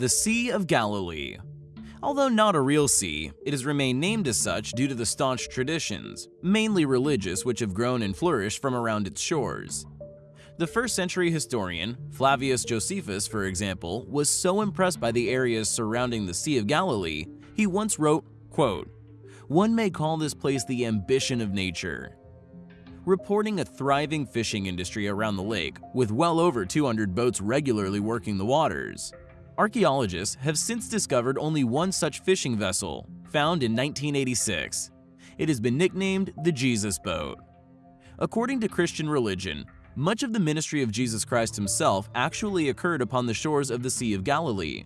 The Sea of Galilee Although not a real sea, it has remained named as such due to the staunch traditions, mainly religious, which have grown and flourished from around its shores. The first century historian, Flavius Josephus for example, was so impressed by the areas surrounding the Sea of Galilee, he once wrote, quote, One may call this place the ambition of nature. Reporting a thriving fishing industry around the lake, with well over 200 boats regularly working the waters. Archaeologists have since discovered only one such fishing vessel, found in 1986. It has been nicknamed the Jesus Boat. According to Christian religion, much of the ministry of Jesus Christ himself actually occurred upon the shores of the Sea of Galilee,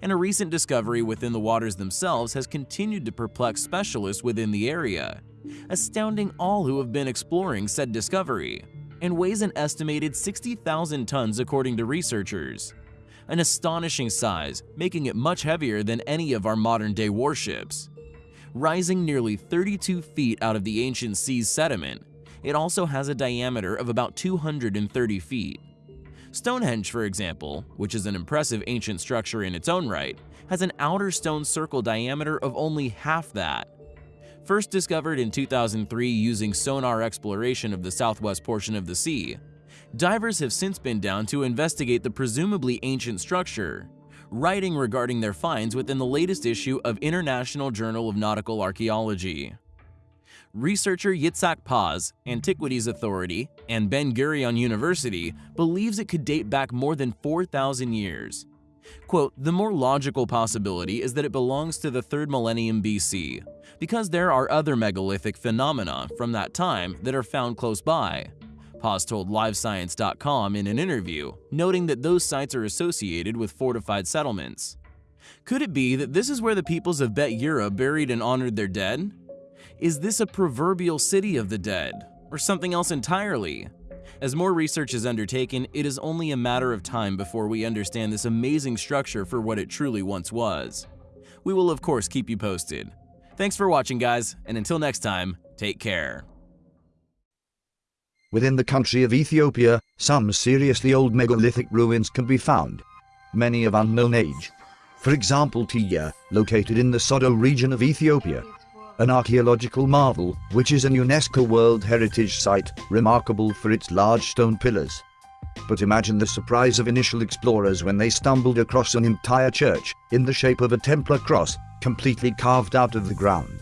and a recent discovery within the waters themselves has continued to perplex specialists within the area, astounding all who have been exploring said discovery, and weighs an estimated 60,000 tons according to researchers. An astonishing size, making it much heavier than any of our modern-day warships. Rising nearly 32 feet out of the ancient sea's sediment, it also has a diameter of about 230 feet. Stonehenge, for example, which is an impressive ancient structure in its own right, has an outer stone circle diameter of only half that. First discovered in 2003 using sonar exploration of the southwest portion of the sea, divers have since been down to investigate the presumably ancient structure, writing regarding their finds within the latest issue of International Journal of Nautical Archaeology researcher Yitzhak Paz, Antiquities Authority, and Ben-Gurion University believes it could date back more than 4,000 years. Quote, the more logical possibility is that it belongs to the 3rd millennium BC, because there are other megalithic phenomena from that time that are found close by. Paz told LiveScience.com in an interview, noting that those sites are associated with fortified settlements. Could it be that this is where the peoples of Bet Yerah buried and honored their dead? Is this a proverbial city of the dead, or something else entirely? As more research is undertaken, it is only a matter of time before we understand this amazing structure for what it truly once was. We will of course keep you posted. Thanks for watching guys, and until next time, take care. Within the country of Ethiopia, some seriously old megalithic ruins can be found, many of unknown age. For example Tiya, located in the Sodo region of Ethiopia, an archaeological marvel, which is a UNESCO World Heritage Site, remarkable for its large stone pillars. But imagine the surprise of initial explorers when they stumbled across an entire church, in the shape of a Templar cross, completely carved out of the ground.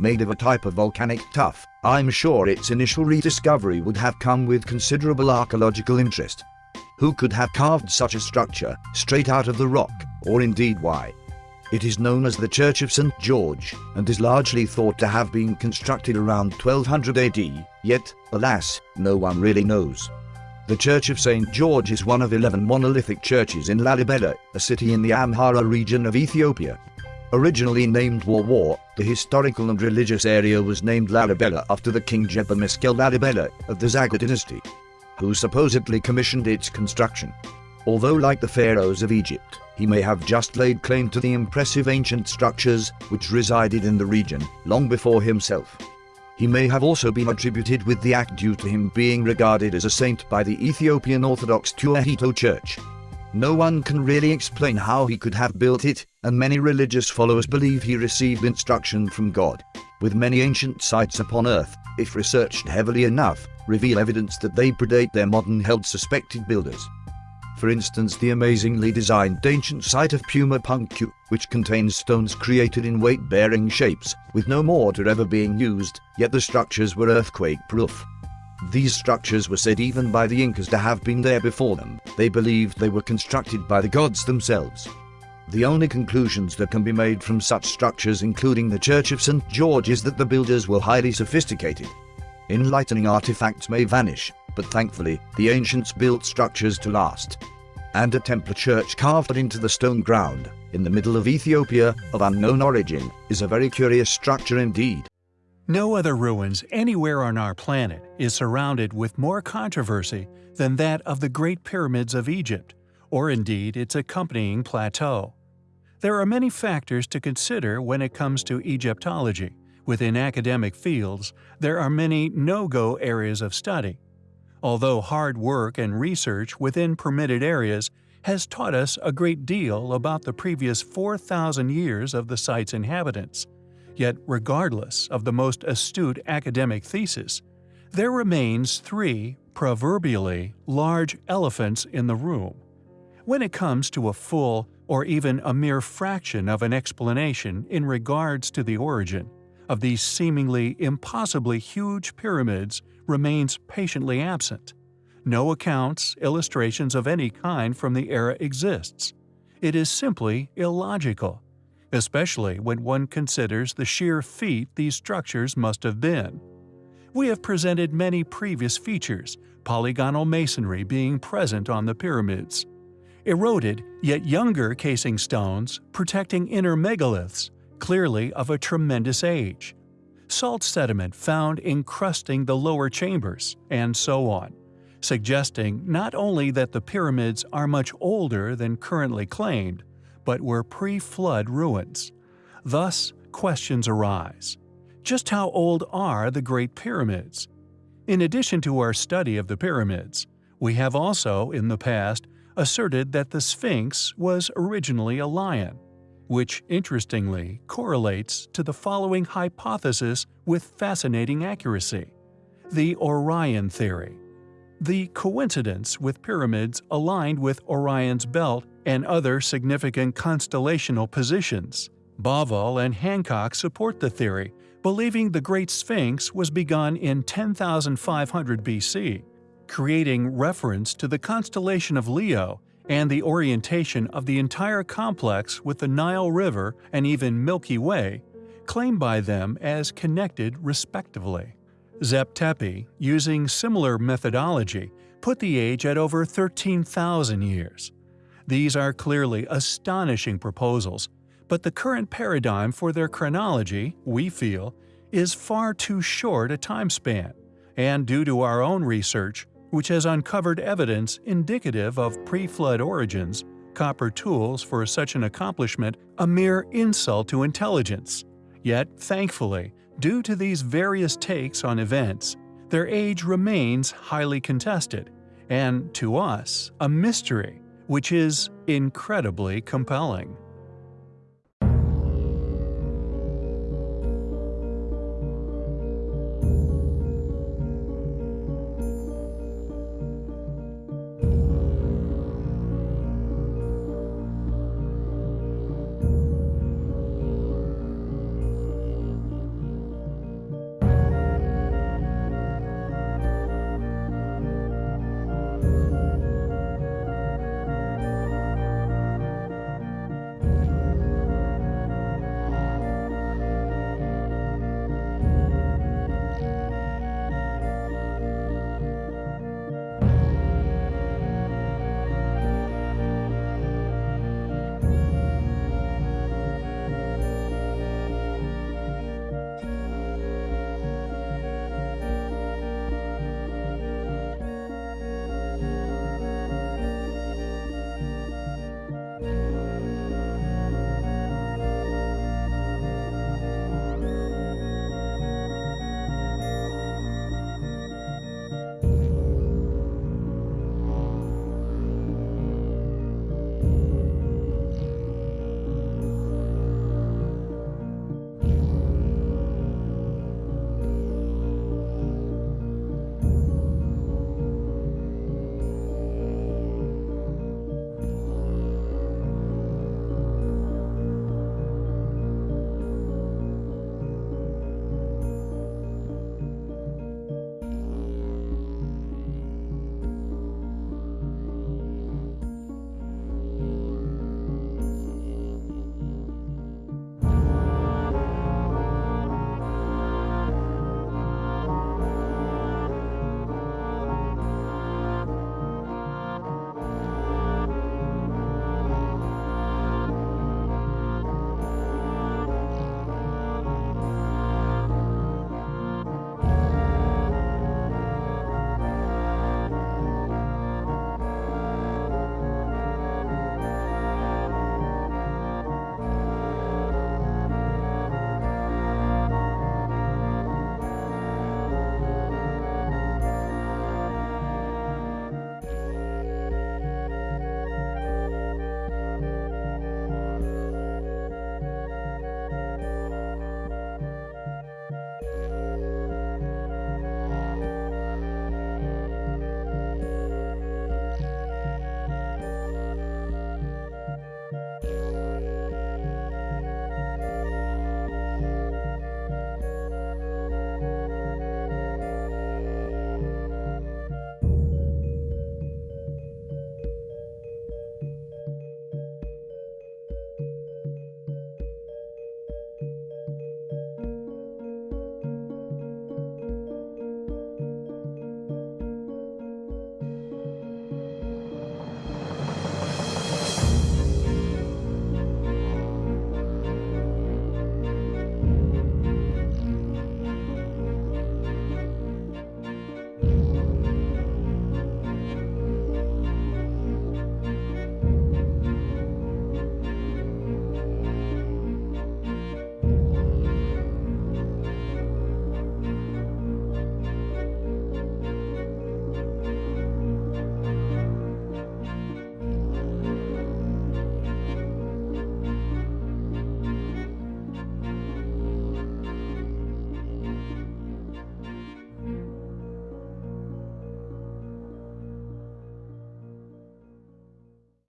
Made of a type of volcanic tuff, I'm sure its initial rediscovery would have come with considerable archaeological interest. Who could have carved such a structure, straight out of the rock, or indeed why? It is known as the Church of St. George, and is largely thought to have been constructed around 1200 AD, yet, alas, no one really knows. The Church of St. George is one of 11 monolithic churches in Lalibela, a city in the Amhara region of Ethiopia. Originally named Warwar, the historical and religious area was named Lalibela after the king Gebre Meskel Lalibela of the Zagwe dynasty, who supposedly commissioned its construction. Although like the pharaohs of Egypt, he may have just laid claim to the impressive ancient structures which resided in the region long before himself. He may have also been attributed with the act due to him being regarded as a saint by the Ethiopian Orthodox Tewahedo Church. No one can really explain how he could have built it, and many religious followers believe he received instruction from God. With many ancient sites upon Earth, if researched heavily enough, reveal evidence that they predate their modern held suspected builders for instance the amazingly designed ancient site of Puma Punku, which contains stones created in weight-bearing shapes, with no mortar ever being used, yet the structures were earthquake-proof. These structures were said even by the Incas to have been there before them, they believed they were constructed by the gods themselves. The only conclusions that can be made from such structures including the Church of St. George is that the builders were highly sophisticated. Enlightening artifacts may vanish, but thankfully, the ancients built structures to last. And a Templar church carved into the stone ground, in the middle of Ethiopia, of unknown origin, is a very curious structure indeed. No other ruins anywhere on our planet is surrounded with more controversy than that of the Great Pyramids of Egypt, or indeed its accompanying plateau. There are many factors to consider when it comes to Egyptology. Within academic fields, there are many no-go areas of study, Although hard work and research within permitted areas has taught us a great deal about the previous 4,000 years of the site's inhabitants. Yet, regardless of the most astute academic thesis, there remains three, proverbially, large elephants in the room. When it comes to a full, or even a mere fraction of an explanation in regards to the origin of these seemingly impossibly huge pyramids remains patiently absent. No accounts, illustrations of any kind from the era exists. It is simply illogical, especially when one considers the sheer feat these structures must have been. We have presented many previous features, polygonal masonry being present on the pyramids. Eroded, yet younger casing stones protecting inner megaliths, clearly of a tremendous age. Salt sediment found encrusting the lower chambers, and so on suggesting not only that the pyramids are much older than currently claimed, but were pre-flood ruins. Thus, questions arise. Just how old are the Great Pyramids? In addition to our study of the pyramids, we have also, in the past, asserted that the Sphinx was originally a lion, which interestingly correlates to the following hypothesis with fascinating accuracy the Orion theory. The coincidence with pyramids aligned with Orion's belt and other significant constellational positions. Bauval and Hancock support the theory, believing the Great Sphinx was begun in 10,500 BC, creating reference to the constellation of Leo and the orientation of the entire complex with the Nile River and even Milky Way, claimed by them as connected respectively. Zep Tepi, using similar methodology, put the age at over 13,000 years. These are clearly astonishing proposals, but the current paradigm for their chronology, we feel, is far too short a time span, and due to our own research, which has uncovered evidence indicative of pre-flood origins, copper tools for such an accomplishment a mere insult to intelligence. Yet, thankfully, Due to these various takes on events, their age remains highly contested, and to us, a mystery, which is incredibly compelling.